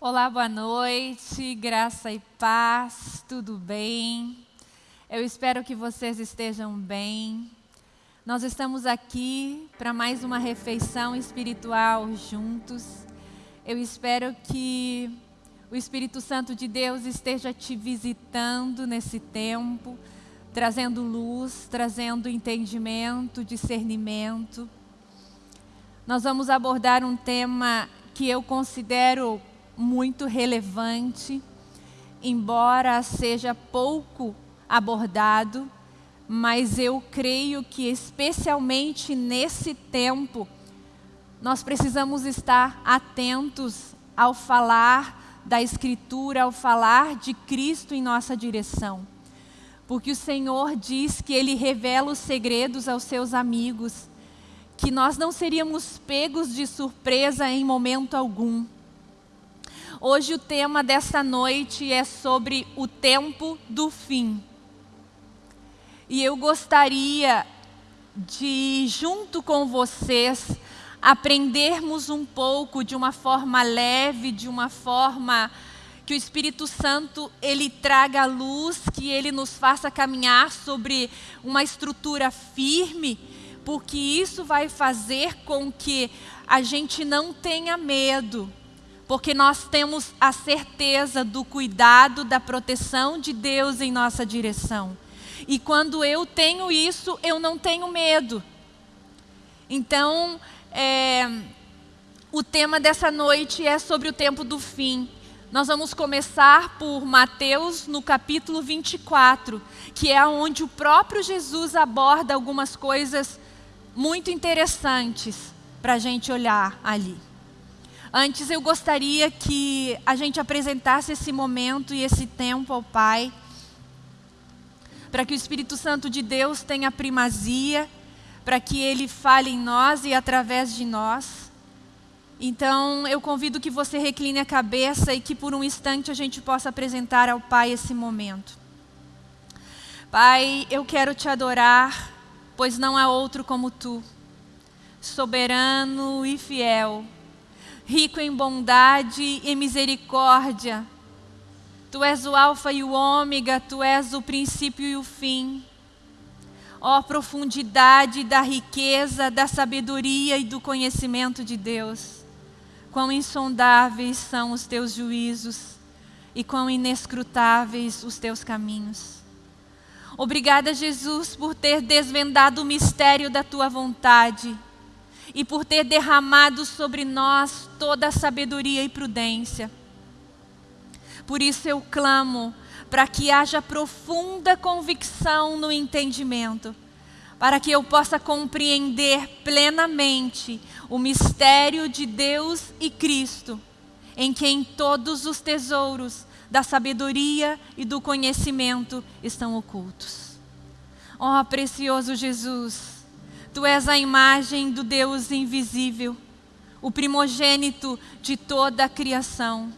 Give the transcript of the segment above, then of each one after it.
Olá, boa noite, graça e paz, tudo bem? Eu espero que vocês estejam bem. Nós estamos aqui para mais uma refeição espiritual juntos. Eu espero que o Espírito Santo de Deus esteja te visitando nesse tempo, trazendo luz, trazendo entendimento, discernimento. Nós vamos abordar um tema que eu considero muito relevante, embora seja pouco abordado, mas eu creio que especialmente nesse tempo nós precisamos estar atentos ao falar da Escritura, ao falar de Cristo em nossa direção. Porque o Senhor diz que Ele revela os segredos aos seus amigos, que nós não seríamos pegos de surpresa em momento algum Hoje o tema desta noite é sobre o tempo do fim. E eu gostaria de, junto com vocês, aprendermos um pouco de uma forma leve, de uma forma que o Espírito Santo ele traga luz, que ele nos faça caminhar sobre uma estrutura firme, porque isso vai fazer com que a gente não tenha medo, porque nós temos a certeza do cuidado, da proteção de Deus em nossa direção. E quando eu tenho isso, eu não tenho medo. Então, é, o tema dessa noite é sobre o tempo do fim. Nós vamos começar por Mateus no capítulo 24, que é onde o próprio Jesus aborda algumas coisas muito interessantes para a gente olhar ali. Antes eu gostaria que a gente apresentasse esse momento e esse tempo ao Pai, para que o Espírito Santo de Deus tenha primazia, para que Ele fale em nós e através de nós. Então eu convido que você recline a cabeça e que por um instante a gente possa apresentar ao Pai esse momento. Pai, eu quero te adorar, pois não há outro como Tu, soberano e fiel rico em bondade e misericórdia. Tu és o Alfa e o Ômega, Tu és o princípio e o fim. Ó profundidade da riqueza, da sabedoria e do conhecimento de Deus. Quão insondáveis são os Teus juízos e quão inescrutáveis os Teus caminhos. Obrigada, Jesus, por ter desvendado o mistério da Tua vontade e por ter derramado sobre nós toda a sabedoria e prudência. Por isso eu clamo para que haja profunda convicção no entendimento, para que eu possa compreender plenamente o mistério de Deus e Cristo, em quem todos os tesouros da sabedoria e do conhecimento estão ocultos. Oh, precioso Jesus, Tu és a imagem do Deus invisível, o primogênito de toda a criação.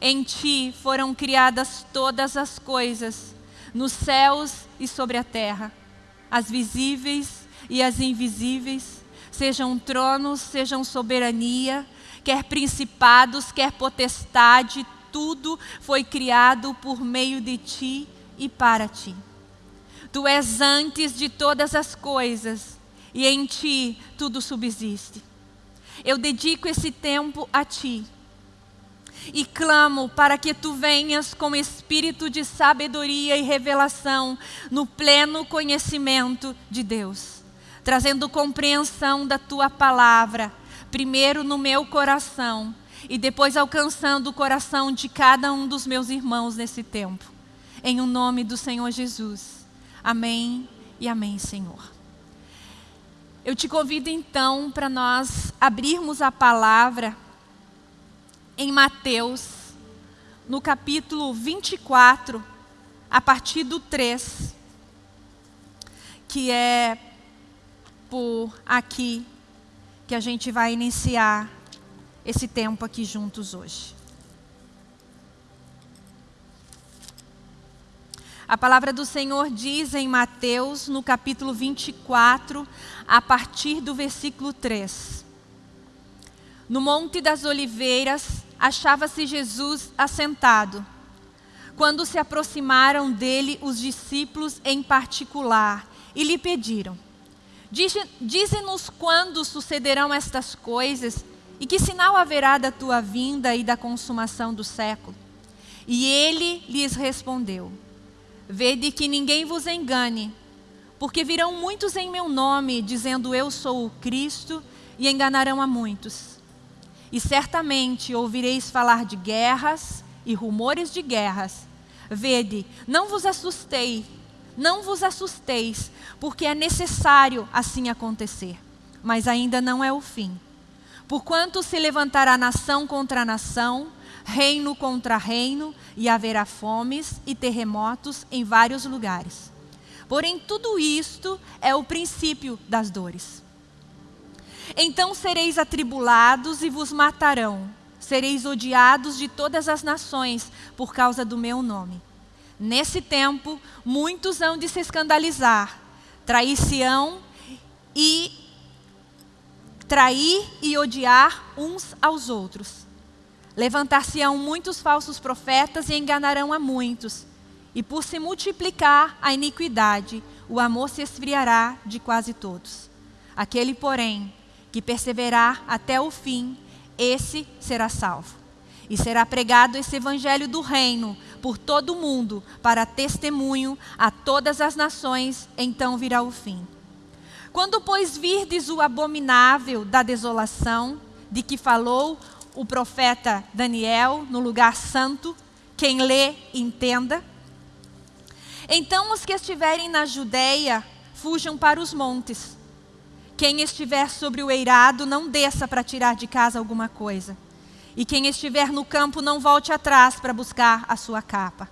Em Ti foram criadas todas as coisas, nos céus e sobre a terra, as visíveis e as invisíveis, sejam tronos, sejam soberania, quer principados, quer potestade, tudo foi criado por meio de Ti e para Ti. Tu és antes de todas as coisas e em Ti tudo subsiste. Eu dedico esse tempo a Ti e clamo para que Tu venhas com espírito de sabedoria e revelação no pleno conhecimento de Deus, trazendo compreensão da Tua palavra, primeiro no meu coração e depois alcançando o coração de cada um dos meus irmãos nesse tempo. Em o nome do Senhor Jesus. Amém e amém, Senhor. Eu te convido então para nós abrirmos a palavra em Mateus, no capítulo 24, a partir do 3, que é por aqui que a gente vai iniciar esse tempo aqui juntos hoje. A palavra do Senhor diz em Mateus, no capítulo 24, a partir do versículo 3. No Monte das Oliveiras, achava-se Jesus assentado. Quando se aproximaram dele os discípulos em particular e lhe pediram: Dize-nos quando sucederão estas coisas e que sinal haverá da tua vinda e da consumação do século? E ele lhes respondeu: Vede que ninguém vos engane, porque virão muitos em meu nome, dizendo eu sou o Cristo, e enganarão a muitos. E certamente ouvireis falar de guerras e rumores de guerras. Vede, não vos assustei, não vos assusteis, porque é necessário assim acontecer, mas ainda não é o fim. Porquanto se levantará nação contra nação, reino contra reino, e haverá fomes e terremotos em vários lugares. Porém, tudo isto é o princípio das dores. Então sereis atribulados e vos matarão, sereis odiados de todas as nações por causa do meu nome. Nesse tempo, muitos hão de se escandalizar, trair-se-ão e trair e odiar uns aos outros. Levantar-se-ão muitos falsos profetas e enganarão a muitos. E por se multiplicar a iniquidade, o amor se esfriará de quase todos. Aquele, porém, que perseverar até o fim, esse será salvo. E será pregado esse evangelho do reino por todo o mundo, para testemunho a todas as nações, então virá o fim. Quando, pois, virdes o abominável da desolação, de que falou o profeta Daniel no lugar santo, quem lê, entenda. Então os que estiverem na Judéia, fujam para os montes. Quem estiver sobre o eirado, não desça para tirar de casa alguma coisa. E quem estiver no campo não volte atrás para buscar a sua capa.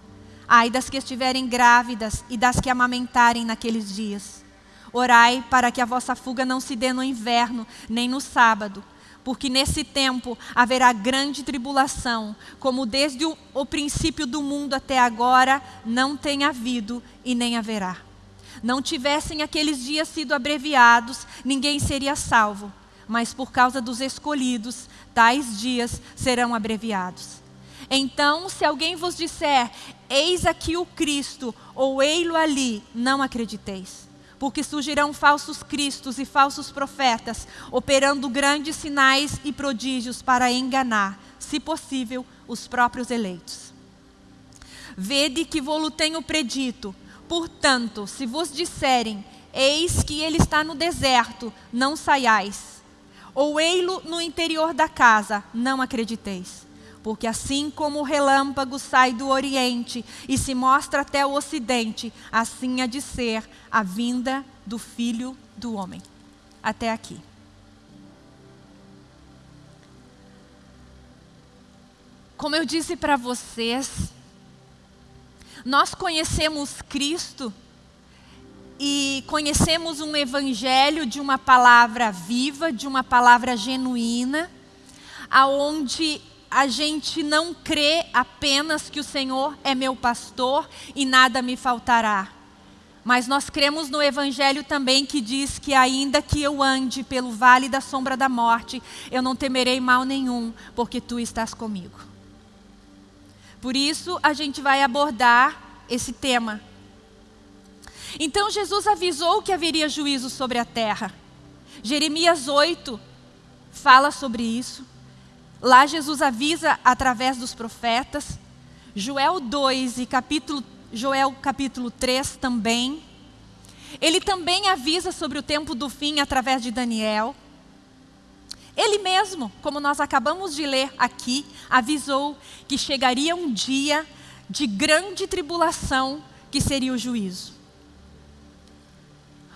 Ai das que estiverem grávidas e das que amamentarem naqueles dias. Orai para que a vossa fuga não se dê no inverno, nem no sábado, porque nesse tempo haverá grande tribulação, como desde o, o, princípio do mundo até agora não tem havido e nem haverá. Não tivessem aqueles dias sido abreviados, ninguém seria salvo, mas por causa dos escolhidos, tais dias serão abreviados. Então, se alguém vos disser, eis aqui o Cristo, ou ei-lo ali, não acrediteis. Porque surgirão falsos cristos e falsos profetas, operando grandes sinais e prodígios para enganar, se possível, os próprios eleitos. Vede que vou-lo tenho predito. Portanto, se vos disserem, eis que ele está no deserto, não saiais ou ei-lo no interior da casa, não acrediteis. Porque assim como o relâmpago sai do oriente e se mostra até o ocidente, assim há de ser a vinda do Filho do Homem. Até aqui. Como eu disse para vocês, nós conhecemos Cristo e conhecemos um evangelho de uma palavra viva, de uma palavra genuína, aonde a gente não crê apenas que o Senhor é meu pastor e nada me faltará. Mas nós cremos no Evangelho também que diz que ainda que eu ande pelo vale da sombra da morte, eu não temerei mal nenhum, porque tu estás comigo. Por isso a gente vai abordar esse tema então Jesus avisou que haveria juízo sobre a terra. Jeremias 8 fala sobre isso. Lá Jesus avisa através dos profetas. Joel 2 e capítulo, Joel capítulo 3 também. Ele também avisa sobre o tempo do fim através de Daniel. Ele mesmo, como nós acabamos de ler aqui, avisou que chegaria um dia de grande tribulação, que seria o juízo.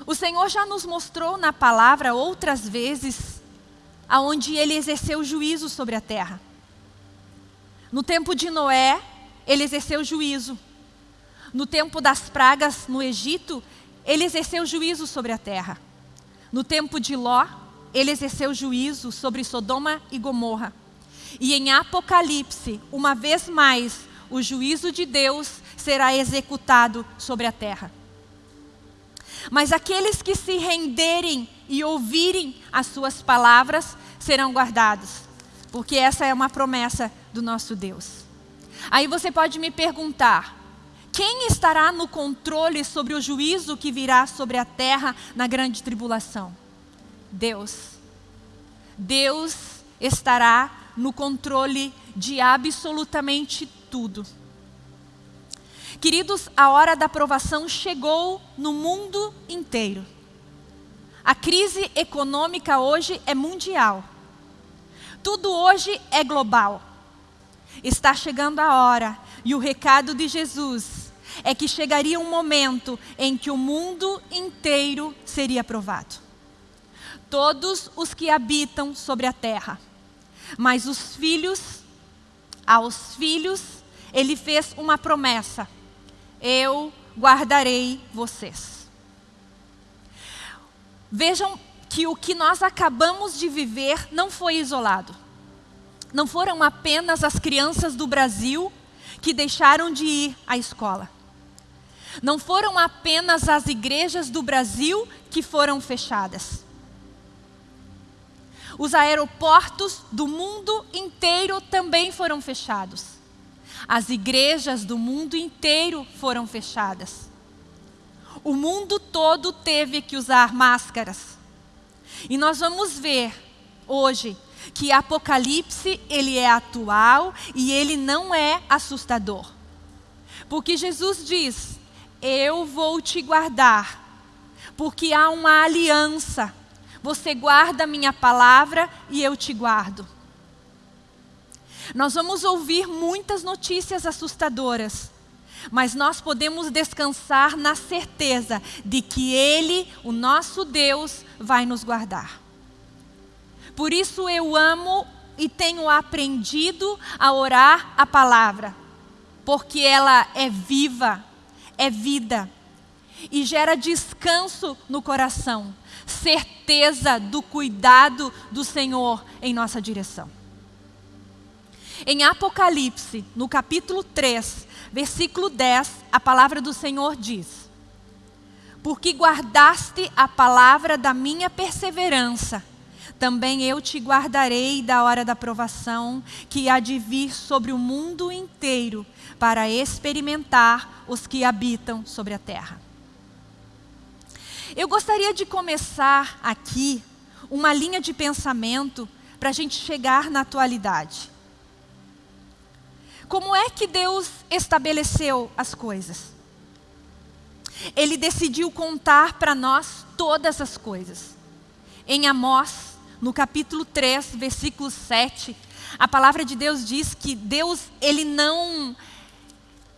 O Senhor já nos mostrou na palavra outras vezes aonde ele exerceu juízo sobre a terra. No tempo de Noé, ele exerceu juízo. No tempo das pragas no Egito, ele exerceu juízo sobre a terra. No tempo de Ló, ele exerceu juízo sobre Sodoma e Gomorra. E em Apocalipse, uma vez mais, o juízo de Deus será executado sobre a terra. Mas aqueles que se renderem e ouvirem as suas palavras serão guardados. Porque essa é uma promessa do nosso Deus. Aí você pode me perguntar: quem estará no controle sobre o juízo que virá sobre a terra na grande tribulação? Deus. Deus estará no controle de absolutamente tudo. Queridos, a hora da aprovação chegou no mundo inteiro. A crise econômica hoje é mundial. Tudo hoje é global. Está chegando a hora e o recado de Jesus é que chegaria um momento em que o mundo inteiro seria aprovado. Todos os que habitam sobre a terra. Mas os filhos, aos filhos, ele fez uma promessa: Eu guardarei vocês. Vejam que o que nós acabamos de viver não foi isolado. Não foram apenas as crianças do Brasil que deixaram de ir à escola. Não foram apenas as igrejas do Brasil que foram fechadas. Os aeroportos do mundo inteiro também foram fechados. As igrejas do mundo inteiro foram fechadas. O mundo todo teve que usar máscaras. E nós vamos ver hoje que Apocalipse ele é atual e ele não é assustador. Porque Jesus diz: "Eu vou te guardar", porque há uma aliança. Você guarda a minha palavra e eu te guardo. Nós vamos ouvir muitas notícias assustadoras, mas nós podemos descansar na certeza de que Ele, o nosso Deus, vai nos guardar. Por isso eu amo e tenho aprendido a orar a palavra, porque ela é viva, é vida e gera descanso no coração, certeza do cuidado do Senhor em nossa direção. Em Apocalipse, no capítulo 3, versículo 10, a palavra do Senhor diz: Porque guardaste a palavra da minha perseverança, também eu te guardarei da hora da provação que há de vir sobre o mundo inteiro para experimentar os que habitam sobre a terra. Eu gostaria de começar aqui uma linha de pensamento para a gente chegar na atualidade. Como é que Deus estabeleceu as coisas? Ele decidiu contar para nós todas as coisas. Em Amós, no capítulo 3, versículo 7, a palavra de Deus diz que Deus, ele não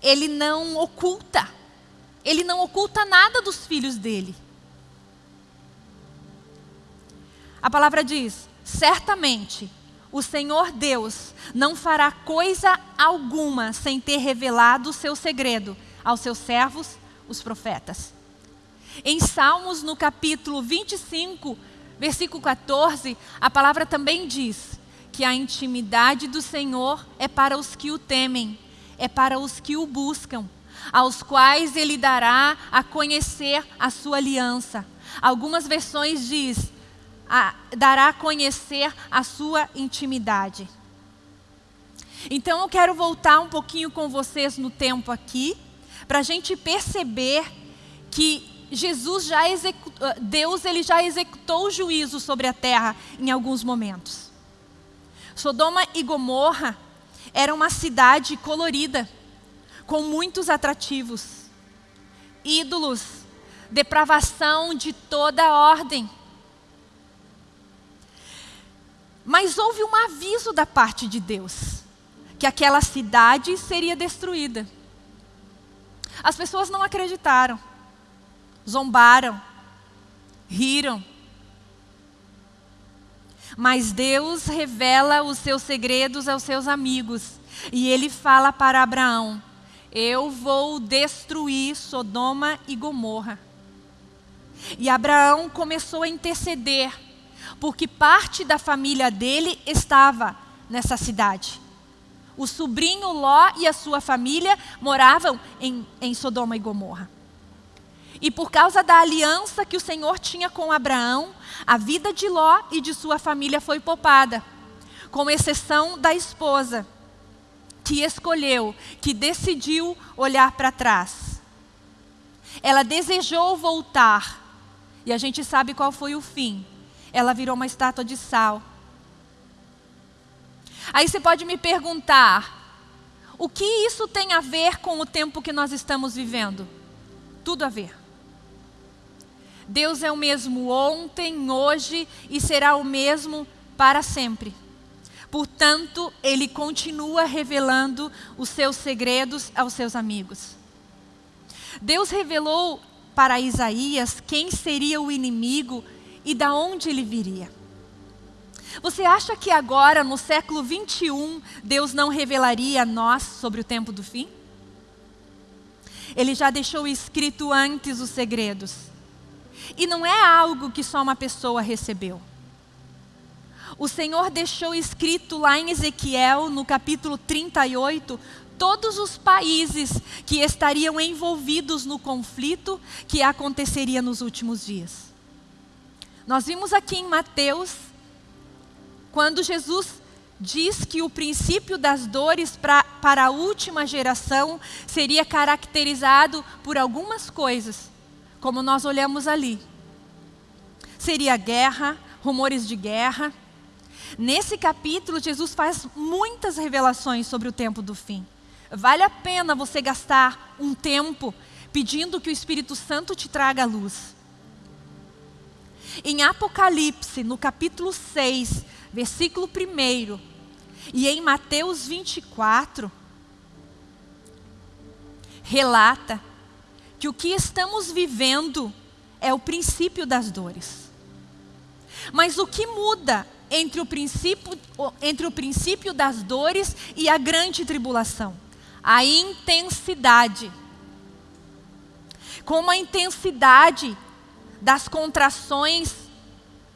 ele não oculta. Ele não oculta nada dos filhos dele. A palavra diz: certamente o Senhor Deus não fará coisa alguma sem ter revelado o seu segredo aos seus servos, os profetas. Em Salmos, no capítulo 25, versículo 14, a palavra também diz que a intimidade do Senhor é para os que o temem, é para os que o buscam, aos quais ele dará a conhecer a sua aliança. Algumas versões diz a, dará a conhecer a sua intimidade. Então eu quero voltar um pouquinho com vocês no tempo aqui, para a gente perceber que Jesus já executou, Deus ele já executou o juízo sobre a terra em alguns momentos. Sodoma e Gomorra era uma cidade colorida, com muitos atrativos, ídolos, depravação de toda ordem. Mas houve um aviso da parte de Deus que aquela cidade seria destruída. As pessoas não acreditaram, zombaram, riram. Mas Deus revela os seus segredos aos seus amigos. E ele fala para Abraão: Eu vou destruir Sodoma e Gomorra. E Abraão começou a interceder porque parte da família dele estava nessa cidade. O sobrinho Ló e a sua família moravam em, em Sodoma e Gomorra. E por causa da aliança que o Senhor tinha com Abraão, a vida de Ló e de sua família foi poupada, com exceção da esposa. que escolheu, que decidiu olhar para trás. Ela desejou voltar, e a gente sabe qual foi o fim. Ela virou uma estátua de sal. Aí você pode me perguntar: o que isso tem a ver com o tempo que nós estamos vivendo? Tudo a ver. Deus é o mesmo ontem, hoje e será o mesmo para sempre. Portanto, ele continua revelando os seus segredos aos seus amigos. Deus revelou para Isaías quem seria o inimigo e da onde ele viria. Você acha que agora, no século 21, Deus não revelaria a nós sobre o tempo do fim? Ele já deixou escrito antes os segredos. E não é algo que só uma pessoa recebeu. O Senhor deixou escrito lá em Ezequiel, no capítulo 38, todos os países que estariam envolvidos no conflito que aconteceria nos últimos dias. Nós vimos aqui em Mateus, quando Jesus diz que o princípio das dores pra, para a última geração seria caracterizado por algumas coisas, como nós olhamos ali. Seria guerra, rumores de guerra, Nesse capítulo, Jesus faz muitas revelações sobre o tempo do fim. Vale a pena você gastar um tempo pedindo que o Espírito Santo te traga a luz. Em Apocalipse, no capítulo 6, versículo 1, e em Mateus 24, relata que o que estamos vivendo é o princípio das dores. Mas o que muda entre o princípio, entre o princípio das dores e a grande tribulação. A intensidade. Como a intensidade das contrações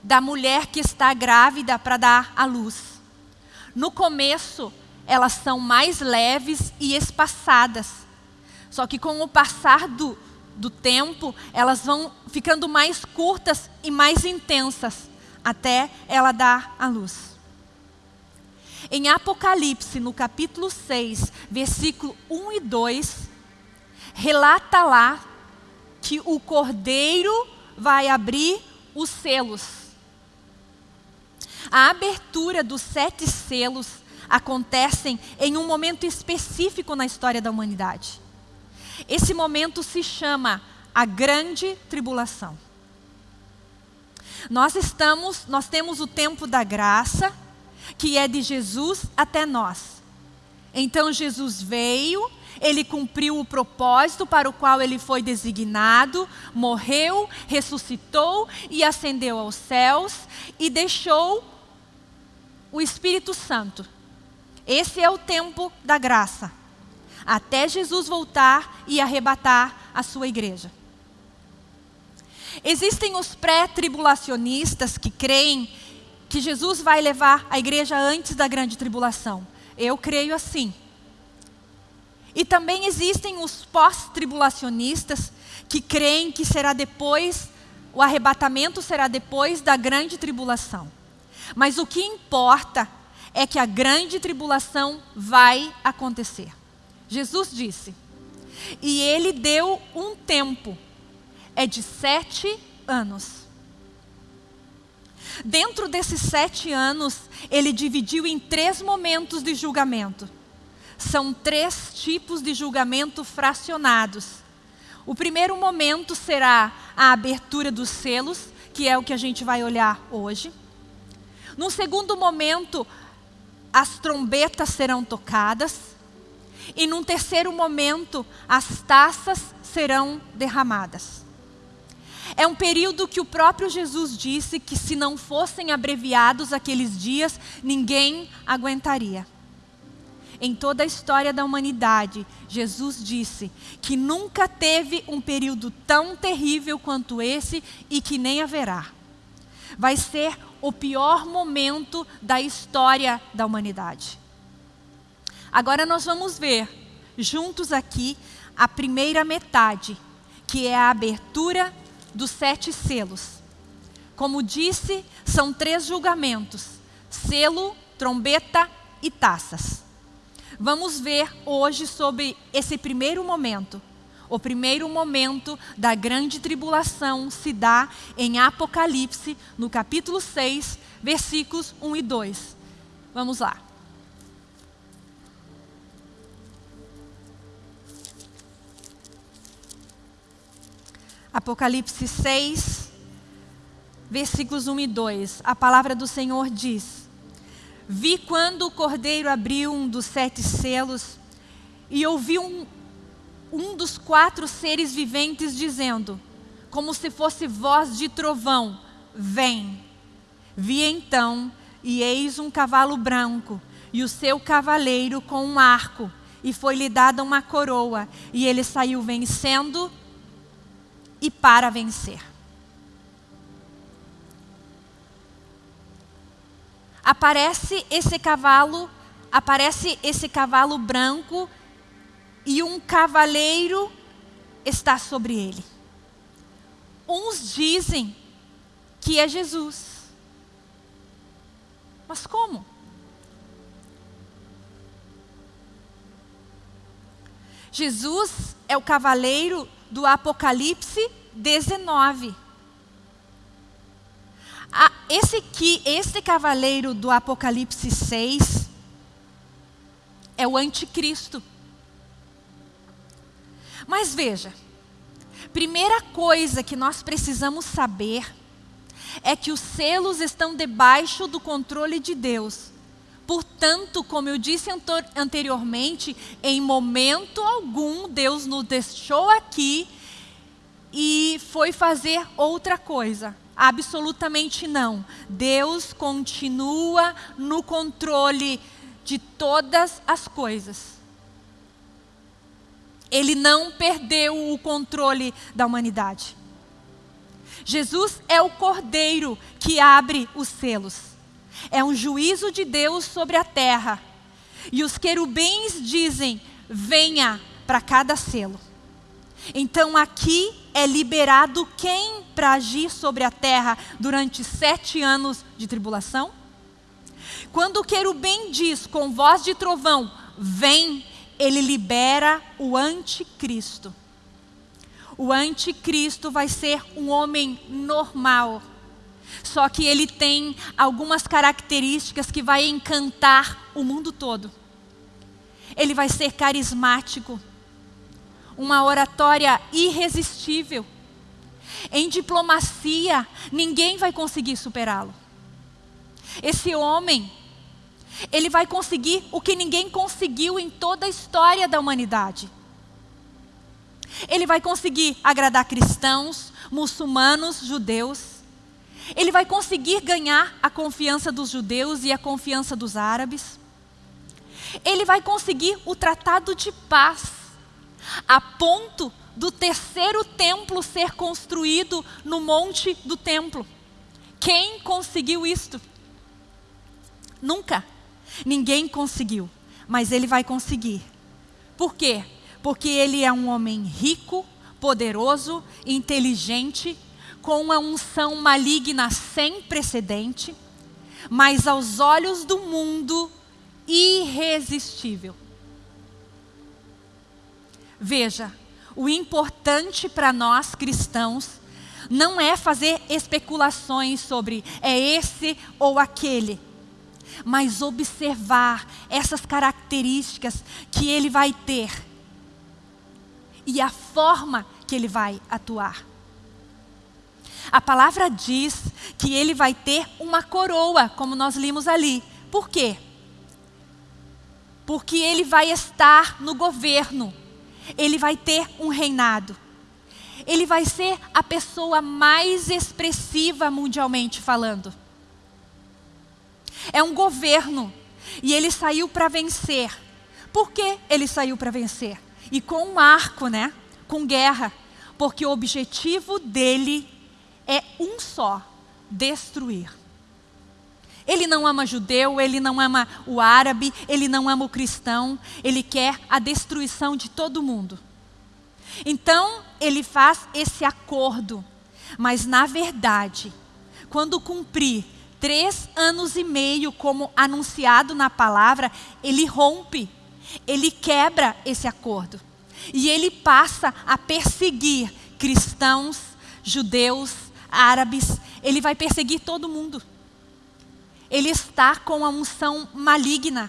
da mulher que está grávida para dar à luz. No começo, elas são mais leves e espaçadas. Só que com o passar do, do tempo, elas vão ficando mais curtas e mais intensas até ela dar a luz. Em Apocalipse, no capítulo 6, versículo 1 e 2, relata lá que o cordeiro vai abrir os selos. A abertura dos sete selos acontecem em um momento específico na história da humanidade. Esse momento se chama a Grande Tribulação. Nós estamos, nós temos o tempo da graça, que é de Jesus até nós. Então Jesus veio, ele cumpriu o propósito para o qual ele foi designado, morreu, ressuscitou e ascendeu aos céus e deixou o Espírito Santo. Esse é o tempo da graça. Até Jesus voltar e arrebatar a sua igreja. Existem os pré-tribulacionistas que creem que Jesus vai levar a igreja antes da grande tribulação. Eu creio assim. E também existem os pós-tribulacionistas que creem que será depois, o arrebatamento será depois da grande tribulação. Mas o que importa é que a grande tribulação vai acontecer. Jesus disse, e ele deu um tempo é de sete anos. Dentro desses sete anos, ele dividiu em três momentos de julgamento. São três tipos de julgamento fracionados. O primeiro momento será a abertura dos selos, que é o que a gente vai olhar hoje. No segundo momento, as trombetas serão tocadas. E num terceiro momento, as taças serão derramadas. É um período que o próprio Jesus disse que se não fossem abreviados aqueles dias, ninguém aguentaria. Em toda a história da humanidade, Jesus disse que nunca teve um período tão terrível quanto esse e que nem haverá. Vai ser o pior momento da história da humanidade. Agora nós vamos ver juntos aqui a primeira metade, que é a abertura dos sete selos. Como disse, são três julgamentos: selo, trombeta e taças. Vamos ver hoje sobre esse primeiro momento. O primeiro momento da grande tribulação se dá em Apocalipse, no capítulo 6, versículos 1 e 2. Vamos lá. Apocalipse 6, versículos 1 e 2. A palavra do Senhor diz: Vi quando o cordeiro abriu um dos sete selos e ouvi um, um dos quatro seres viventes dizendo, como se fosse voz de trovão: Vem. Vi então, e eis um cavalo branco, e o seu cavaleiro com um arco, e foi-lhe dada uma coroa, e ele saiu vencendo e para vencer. Aparece esse cavalo, aparece esse cavalo branco e um cavaleiro está sobre ele. Uns dizem que é Jesus. Mas como? Jesus é o cavaleiro do Apocalipse 19. Esse aqui, esse cavaleiro do Apocalipse 6 é o anticristo. Mas veja, primeira coisa que nós precisamos saber é que os selos estão debaixo do controle de Deus. Portanto, como eu disse anteriormente, em momento algum Deus nos deixou aqui e foi fazer outra coisa. Absolutamente não. Deus continua no controle de todas as coisas. Ele não perdeu o controle da humanidade. Jesus é o cordeiro que abre os selos. É um juízo de Deus sobre a terra. E os querubins dizem: venha para cada selo. Então aqui é liberado quem para agir sobre a terra durante sete anos de tribulação? Quando o querubim diz com voz de trovão: vem, ele libera o anticristo. O anticristo vai ser um homem normal. Só que ele tem algumas características que vai encantar o mundo todo. Ele vai ser carismático, uma oratória irresistível. Em diplomacia, ninguém vai conseguir superá-lo. Esse homem ele vai conseguir o que ninguém conseguiu em toda a história da humanidade. Ele vai conseguir agradar cristãos, muçulmanos, judeus. Ele vai conseguir ganhar a confiança dos judeus e a confiança dos árabes. Ele vai conseguir o tratado de paz, a ponto do terceiro templo ser construído no monte do templo. Quem conseguiu isto? Nunca. Ninguém conseguiu, mas ele vai conseguir. Por quê? Porque ele é um homem rico, poderoso, inteligente, com uma unção maligna sem precedente, mas aos olhos do mundo irresistível. Veja, o importante para nós cristãos não é fazer especulações sobre é esse ou aquele mas observar essas características que ele vai ter e a forma que ele vai atuar. A palavra diz que ele vai ter uma coroa, como nós limos ali. Por quê? Porque ele vai estar no governo, ele vai ter um reinado. Ele vai ser a pessoa mais expressiva mundialmente falando. É um governo. E ele saiu para vencer. Por que ele saiu para vencer? E com um arco, né? Com guerra. Porque o objetivo dele é um só: destruir. Ele não ama judeu, ele não ama o árabe, ele não ama o cristão, ele quer a destruição de todo mundo. Então, ele faz esse acordo, mas na verdade, quando cumprir três anos e meio, como anunciado na palavra, ele rompe. ele quebra esse acordo. E ele passa a perseguir cristãos, judeus, árabes, ele vai perseguir todo mundo. Ele está com a unção maligna.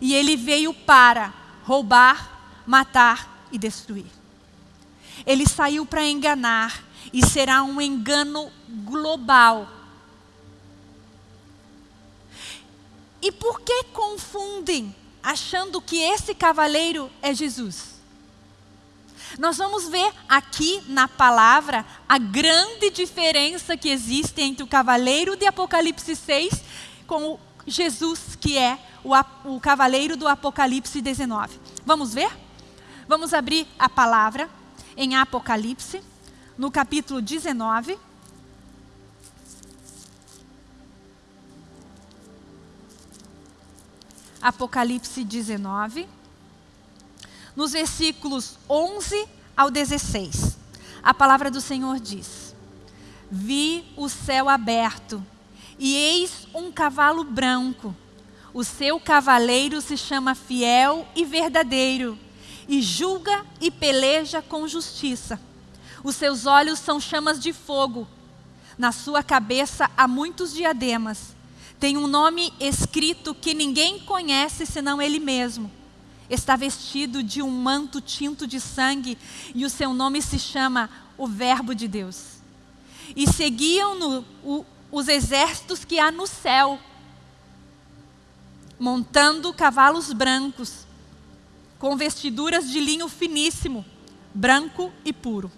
E ele veio para roubar, matar e destruir. Ele saiu para enganar e será um engano global. E por que confundem achando que esse cavaleiro é Jesus? Nós vamos ver aqui na palavra a grande diferença que existe entre o cavaleiro de Apocalipse 6 com Jesus, que é o, o cavaleiro do Apocalipse 19. Vamos ver? Vamos abrir a palavra em Apocalipse, no capítulo 19. Apocalipse 19 nos versículos 11 ao 16. A palavra do Senhor diz: Vi o céu aberto, e eis um cavalo branco. O seu cavaleiro se chama Fiel e Verdadeiro, e julga e peleja com justiça. Os seus olhos são chamas de fogo. Na sua cabeça há muitos diademas. Tem um nome escrito que ninguém conhece senão ele mesmo está vestido de um manto tinto de sangue e o seu nome se chama o Verbo de Deus. E seguiam-no os exércitos que há no céu, montando cavalos brancos, com vestiduras de linho finíssimo, branco e puro.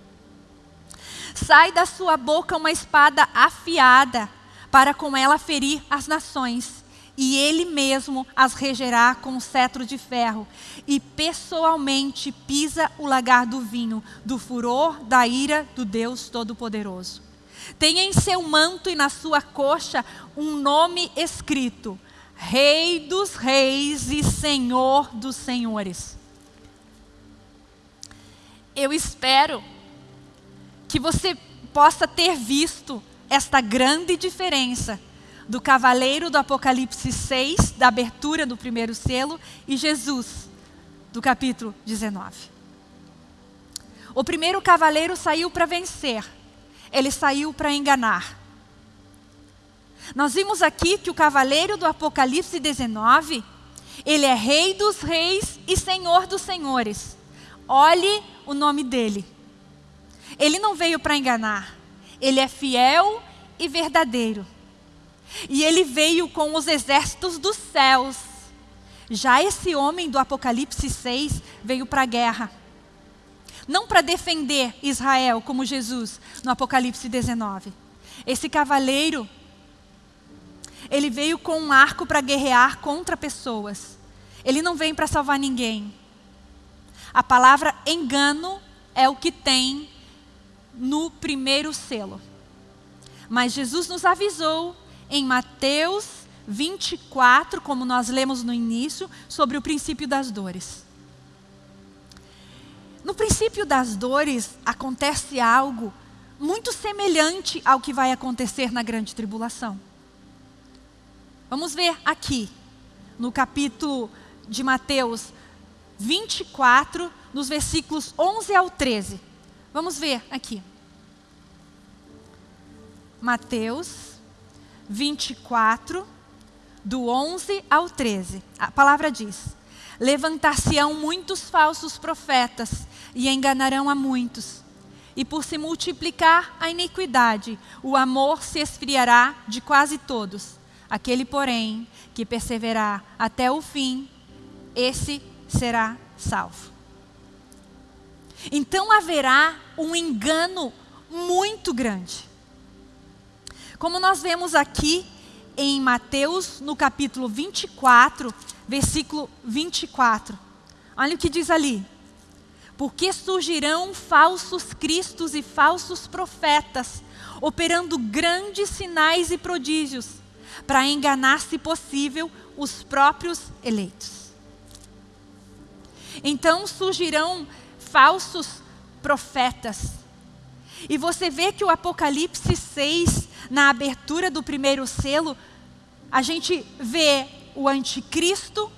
Sai da sua boca uma espada afiada, para com ela ferir as nações e ele mesmo as regerá com um cetro de ferro, e pessoalmente pisa o lagar do vinho, do furor da ira do Deus Todo-Poderoso. Tem em seu manto e na sua coxa um nome escrito: Rei dos Reis e Senhor dos Senhores. Eu espero que você possa ter visto esta grande diferença do cavaleiro do Apocalipse 6, da abertura do primeiro selo, e Jesus, do capítulo 19. O primeiro cavaleiro saiu para vencer, ele saiu para enganar. Nós vimos aqui que o cavaleiro do Apocalipse 19, ele é rei dos reis e senhor dos senhores. Olhe o nome dele. Ele não veio para enganar, ele é fiel e verdadeiro. E ele veio com os exércitos dos céus. Já esse homem do Apocalipse 6 veio para a guerra. Não para defender Israel, como Jesus no Apocalipse 19. Esse cavaleiro, ele veio com um arco para guerrear contra pessoas. Ele não vem para salvar ninguém. A palavra engano é o que tem no primeiro selo. Mas Jesus nos avisou em Mateus 24, como nós lemos no início, sobre o princípio das dores. No princípio das dores acontece algo muito semelhante ao que vai acontecer na grande tribulação. Vamos ver aqui, no capítulo de Mateus 24, nos versículos 11 ao 13. Vamos ver aqui. Mateus 24, do 11 ao 13. A palavra diz: Levantar-se-ão muitos falsos profetas e enganarão a muitos. E por se multiplicar a iniquidade, o amor se esfriará de quase todos. Aquele, porém, que perseverar até o fim, esse será salvo. Então haverá um engano muito grande. Como nós vemos aqui em Mateus, no capítulo 24, versículo 24. Olha o que diz ali. Porque surgirão falsos cristos e falsos profetas, operando grandes sinais e prodígios, para enganar, se possível, os próprios eleitos. Então surgirão falsos profetas. E você vê que o Apocalipse 6 na abertura do primeiro selo, a gente vê o anticristo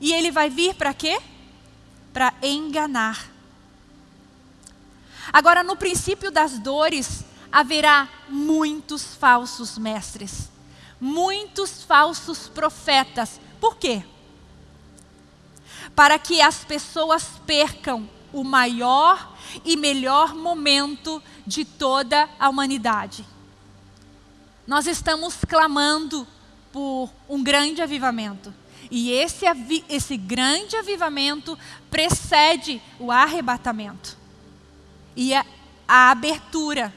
E ele vai vir para quê? Para enganar. Agora, no princípio das dores, haverá muitos falsos mestres, muitos falsos profetas. Por quê? Para que as pessoas percam o maior e melhor momento de toda a humanidade. Nós estamos clamando por um grande avivamento. E esse, esse grande avivamento precede o arrebatamento. E a, a abertura,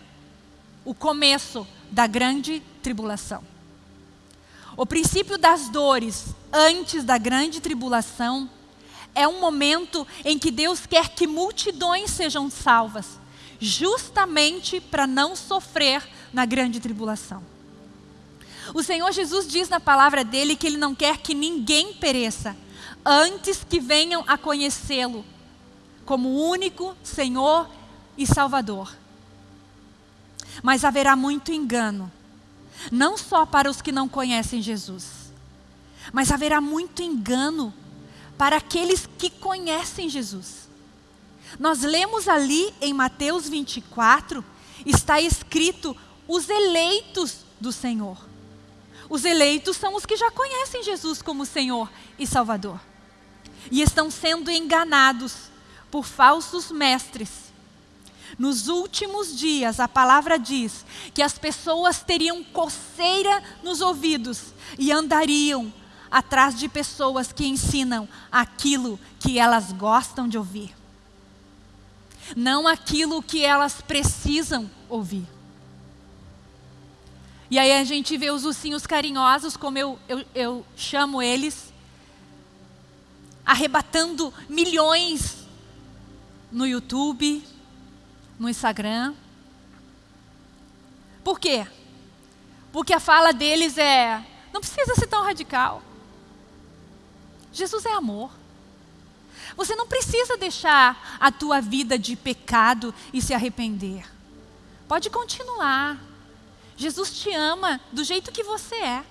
o começo da grande tribulação. O princípio das dores antes da grande tribulação é um momento em que Deus quer que multidões sejam salvas, justamente para não sofrer na grande tribulação. O Senhor Jesus diz na palavra dele que ele não quer que ninguém pereça, antes que venham a conhecê-lo como único Senhor e Salvador. Mas haverá muito engano, não só para os que não conhecem Jesus, mas haverá muito engano para aqueles que conhecem Jesus. Nós lemos ali em Mateus 24, está escrito os eleitos do Senhor. Os eleitos são os que já conhecem Jesus como Senhor e Salvador. E estão sendo enganados por falsos mestres. Nos últimos dias, a palavra diz que as pessoas teriam coceira nos ouvidos e andariam atrás de pessoas que ensinam aquilo que elas gostam de ouvir, não aquilo que elas precisam ouvir. E aí a gente vê os ursinhos carinhosos, como eu, eu, eu chamo eles, arrebatando milhões no YouTube, no Instagram. Por quê? Porque a fala deles é, não precisa ser tão radical. Jesus é amor. Você não precisa deixar a tua vida de pecado e se arrepender. Pode continuar. Jesus te ama do jeito que você é.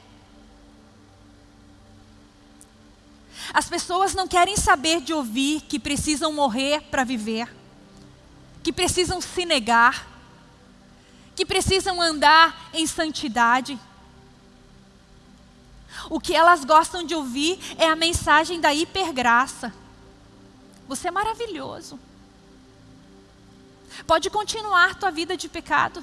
As pessoas não querem saber de ouvir que precisam morrer para viver, que precisam se negar, que precisam andar em santidade. O que elas gostam de ouvir é a mensagem da hipergraça. Você é maravilhoso. Pode continuar tua vida de pecado.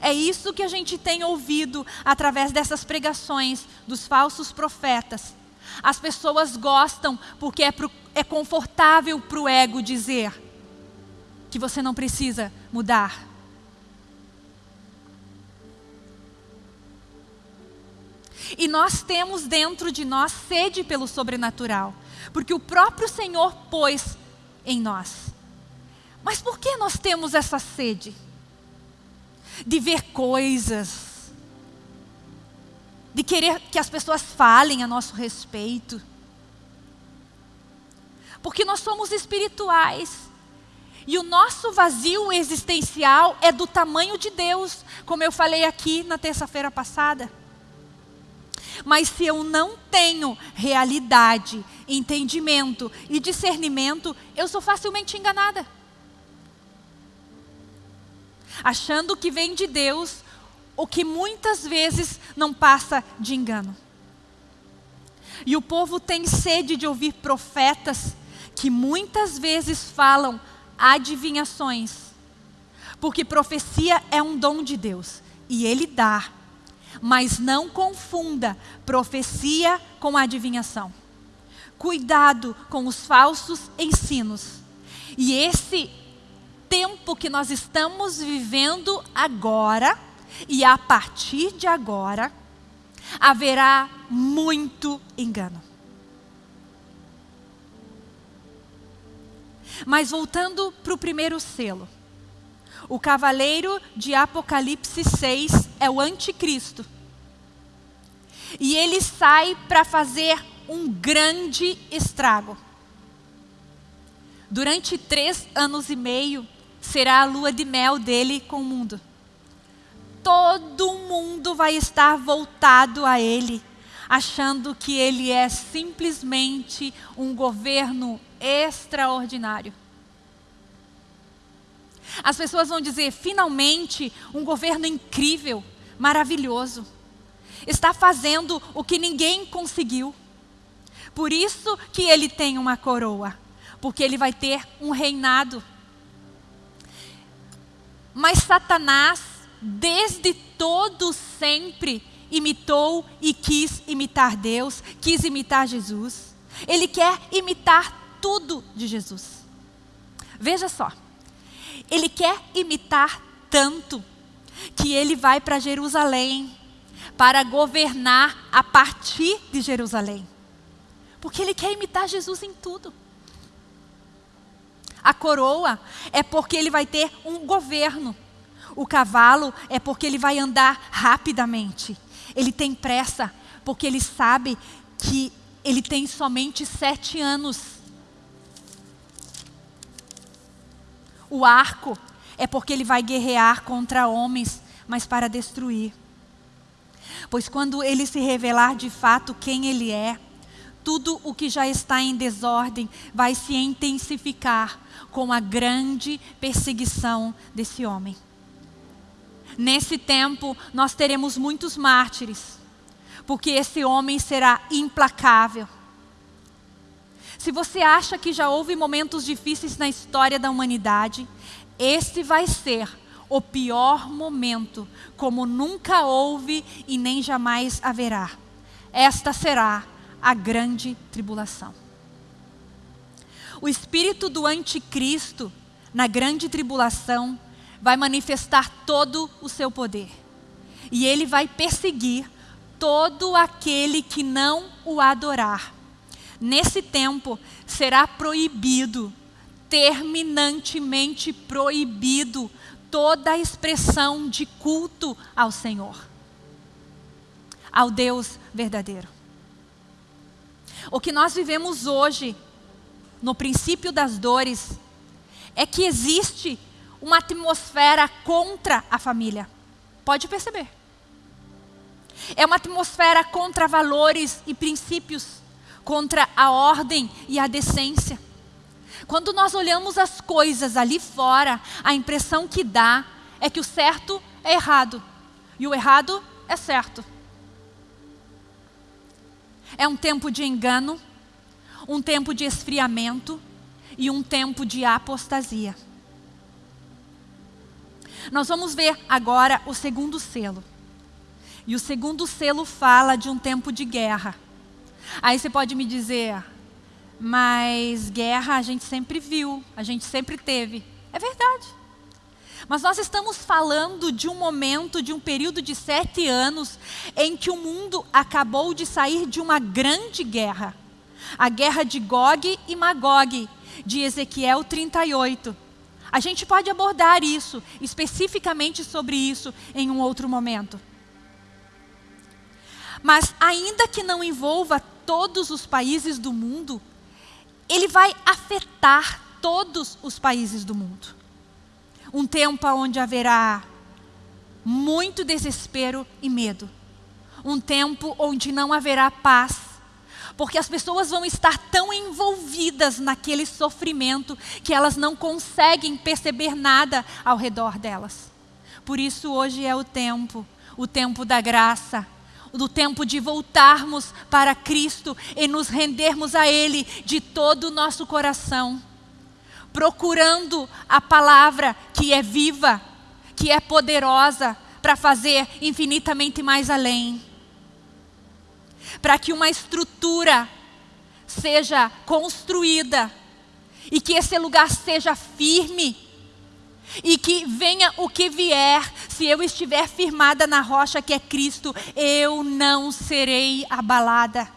É isso que a gente tem ouvido através dessas pregações dos falsos profetas. As pessoas gostam porque é, pro, é confortável para o ego dizer que você não precisa mudar. E nós temos dentro de nós sede pelo sobrenatural, porque o próprio Senhor pôs em nós. Mas por que nós temos essa sede? De ver coisas, de querer que as pessoas falem a nosso respeito. Porque nós somos espirituais. E o nosso vazio existencial é do tamanho de Deus, como eu falei aqui na terça-feira passada. Mas se eu não tenho realidade, entendimento e discernimento, eu sou facilmente enganada achando que vem de Deus, o que muitas vezes não passa de engano. E o povo tem sede de ouvir profetas que muitas vezes falam adivinhações, porque profecia é um dom de Deus e Ele dá, mas não confunda profecia com adivinhação. Cuidado com os falsos ensinos. E esse tempo que nós estamos vivendo agora, e a partir de agora, haverá muito engano. Mas voltando para o primeiro selo. O cavaleiro de Apocalipse 6 é o anticristo. E ele sai para fazer um grande estrago. Durante três anos e meio, será a lua de mel dele com o mundo. Todo mundo vai estar voltado a ele. achando que ele é simplesmente um governo extraordinário. As pessoas vão dizer, finalmente, um governo incrível, maravilhoso. Está fazendo o que ninguém conseguiu. Por isso que ele tem uma coroa, porque ele vai ter um reinado. Mas Satanás, desde todo sempre, imitou e quis imitar Deus, quis imitar Jesus. Ele quer imitar tudo de Jesus. Veja só, ele quer imitar tanto que ele vai para Jerusalém para governar a partir de Jerusalém. Porque ele quer imitar Jesus em tudo. A coroa é porque ele vai ter um governo. O cavalo é porque ele vai andar rapidamente. Ele tem pressa porque ele sabe que ele tem somente sete anos. O arco é porque ele vai guerrear contra homens, mas para destruir. Pois quando ele se revelar de fato quem ele é, tudo o que já está em desordem vai se intensificar com a grande perseguição desse homem. Nesse tempo, nós teremos muitos mártires, porque esse homem será implacável. Se você acha que já houve momentos difíceis na história da humanidade, esse vai ser o pior momento, como nunca houve e nem jamais haverá. Esta será a grande tribulação. O espírito do anticristo, na grande tribulação, vai manifestar todo o seu poder. E ele vai perseguir todo aquele que não o adorar. Nesse tempo será proibido, terminantemente proibido, toda a expressão de culto ao Senhor, ao Deus verdadeiro. O que nós vivemos hoje, no princípio das dores, é que existe uma atmosfera contra a família. Pode perceber. É uma atmosfera contra valores e princípios, contra a ordem e a decência. Quando nós olhamos as coisas ali fora, a impressão que dá é que o certo é errado e o errado é certo. É um tempo de engano, um tempo de esfriamento e um tempo de apostasia. Nós vamos ver agora o segundo selo. E o segundo selo fala de um tempo de guerra. Aí você pode me dizer, mas guerra a gente sempre viu, a gente sempre teve. É verdade. Mas nós estamos falando de um momento, de um período de sete anos, em que o mundo acabou de sair de uma grande guerra. A guerra de Gog e Magog, de Ezequiel 38. A gente pode abordar isso, especificamente sobre isso, em um outro momento. Mas, ainda que não envolva todos os países do mundo, ele vai afetar todos os países do mundo. Um tempo onde haverá muito desespero e medo. Um tempo onde não haverá paz porque as pessoas vão estar tão envolvidas naquele sofrimento que elas não conseguem perceber nada ao redor delas. Por isso hoje é o tempo, o tempo da graça, do tempo de voltarmos para Cristo e nos rendermos a Ele de todo o nosso coração, procurando a palavra que é viva, que é poderosa para fazer infinitamente mais além para que uma estrutura seja construída e que esse lugar seja firme e que venha o que vier, se eu estiver firmada na rocha que é Cristo, eu não serei abalada.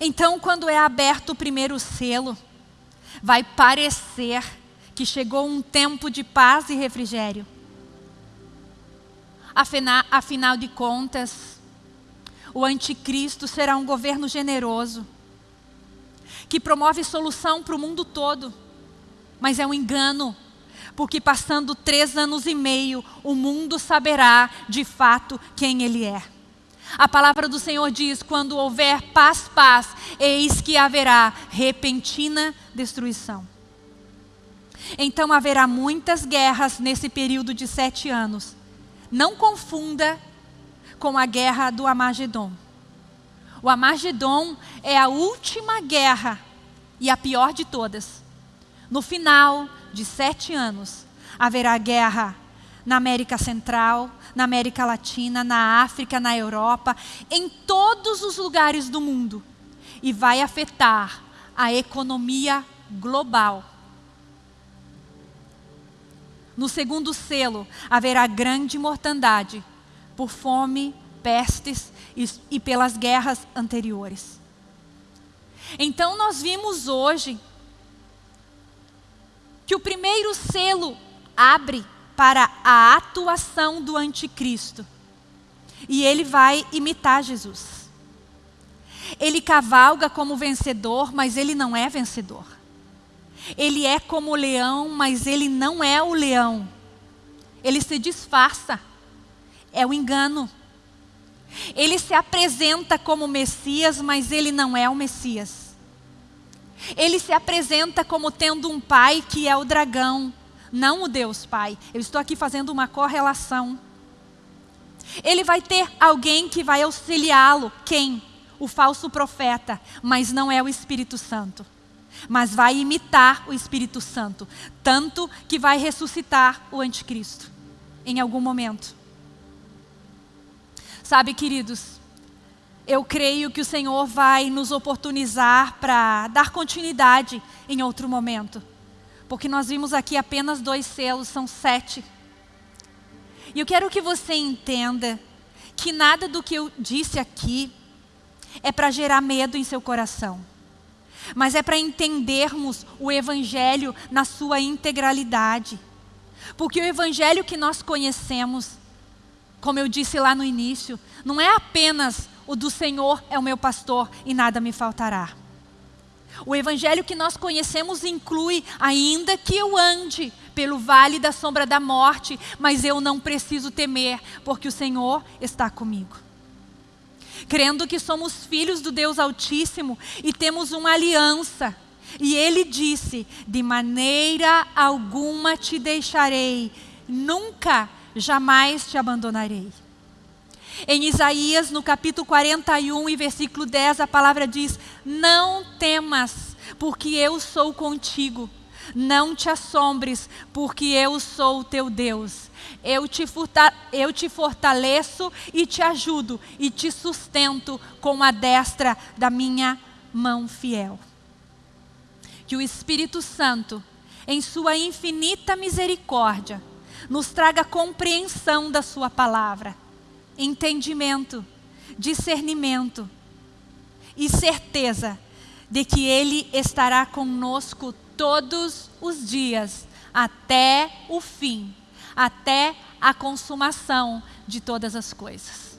Então, quando é aberto o primeiro selo, vai parecer que chegou um tempo de paz e refrigério. Afinal, afinal de contas, o anticristo será um governo generoso, que promove solução para o mundo todo, mas é um engano, porque passando três anos e meio, o mundo saberá de fato quem Ele é. A palavra do Senhor diz: quando houver paz, paz, eis que haverá repentina destruição. Então haverá muitas guerras nesse período de sete anos. Não confunda com a guerra do Amagedon. O Amagedon é a última guerra e a pior de todas. No final de sete anos, haverá guerra na América Central, na América Latina, na África, na Europa, em todos os lugares do mundo. E vai afetar a economia global. No segundo selo, haverá grande mortandade por fome, pestes e, pelas guerras anteriores. Então, nós vimos hoje que o primeiro selo abre para a atuação do anticristo. E ele vai imitar Jesus. Ele cavalga como vencedor, mas ele não é vencedor. Ele é como o leão, mas ele não é o leão. Ele se disfarça. É o engano. Ele se apresenta como Messias, mas ele não é o Messias. Ele se apresenta como tendo um pai que é o dragão, não o Deus Pai. Eu estou aqui fazendo uma correlação. Ele vai ter alguém que vai auxiliá-lo. Quem? O falso profeta, mas não é o Espírito Santo. Mas vai imitar o Espírito Santo, tanto que vai ressuscitar o anticristo em algum momento. Sabe, queridos, eu creio que o Senhor vai nos oportunizar para dar continuidade em outro momento. Porque nós vimos aqui apenas dois selos, são sete. E eu quero que você entenda que nada do que eu disse aqui é para gerar medo em seu coração. Mas é para entendermos o Evangelho na sua integralidade. Porque o Evangelho que nós conhecemos como eu disse lá no início, não é apenas o do Senhor é o meu pastor e nada me faltará. O evangelho que nós conhecemos inclui, ainda que eu ande pelo vale da sombra da morte, mas eu não preciso temer, porque o Senhor está comigo. Crendo que somos filhos do Deus Altíssimo e temos uma aliança. E ele disse: De maneira alguma te deixarei, nunca jamais te abandonarei. Em Isaías, no capítulo 41 e versículo 10, a palavra diz: Não temas, porque eu sou contigo. Não te assombres, porque eu sou o teu Deus. Eu te, eu te fortaleço e te ajudo e te sustento com a destra da minha mão fiel. Que o Espírito Santo, em sua infinita misericórdia, nos traga compreensão da Sua palavra, entendimento, discernimento e certeza de que Ele estará conosco todos os dias, até o fim, até a consumação de todas as coisas.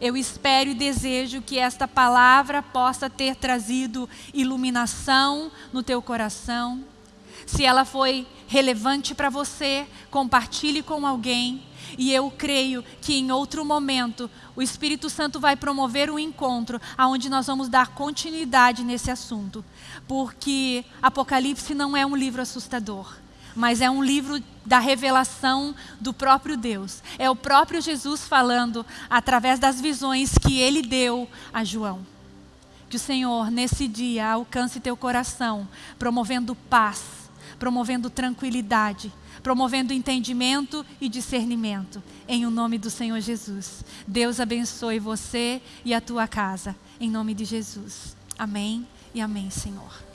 Eu espero e desejo que esta palavra possa ter trazido iluminação no teu coração, se ela foi relevante para você, compartilhe com alguém. E eu creio que em outro momento o Espírito Santo vai promover um encontro onde nós vamos dar continuidade nesse assunto. Porque Apocalipse não é um livro assustador, mas é um livro da revelação do próprio Deus. É o próprio Jesus falando através das visões que ele deu a João. Que o Senhor, nesse dia, alcance teu coração, promovendo paz promovendo tranquilidade, promovendo entendimento e discernimento. Em o nome do Senhor Jesus. Deus abençoe você e a tua casa. Em nome de Jesus. Amém e amém, Senhor.